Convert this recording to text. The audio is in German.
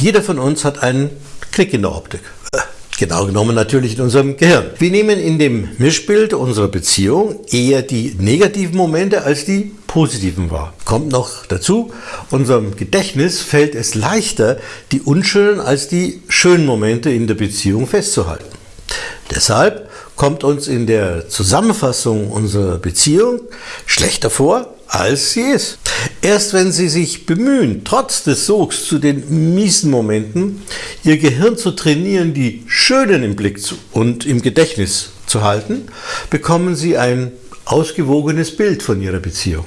Jeder von uns hat einen Knick in der Optik. Genau genommen natürlich in unserem Gehirn. Wir nehmen in dem Mischbild unserer Beziehung eher die negativen Momente als die positiven wahr. Kommt noch dazu, unserem Gedächtnis fällt es leichter, die unschönen als die schönen Momente in der Beziehung festzuhalten. Deshalb kommt uns in der Zusammenfassung unserer Beziehung schlechter vor, als sie ist. Erst wenn Sie sich bemühen, trotz des Sogs zu den miesen Momenten, Ihr Gehirn zu trainieren, die schönen im Blick und im Gedächtnis zu halten, bekommen Sie ein ausgewogenes Bild von Ihrer Beziehung.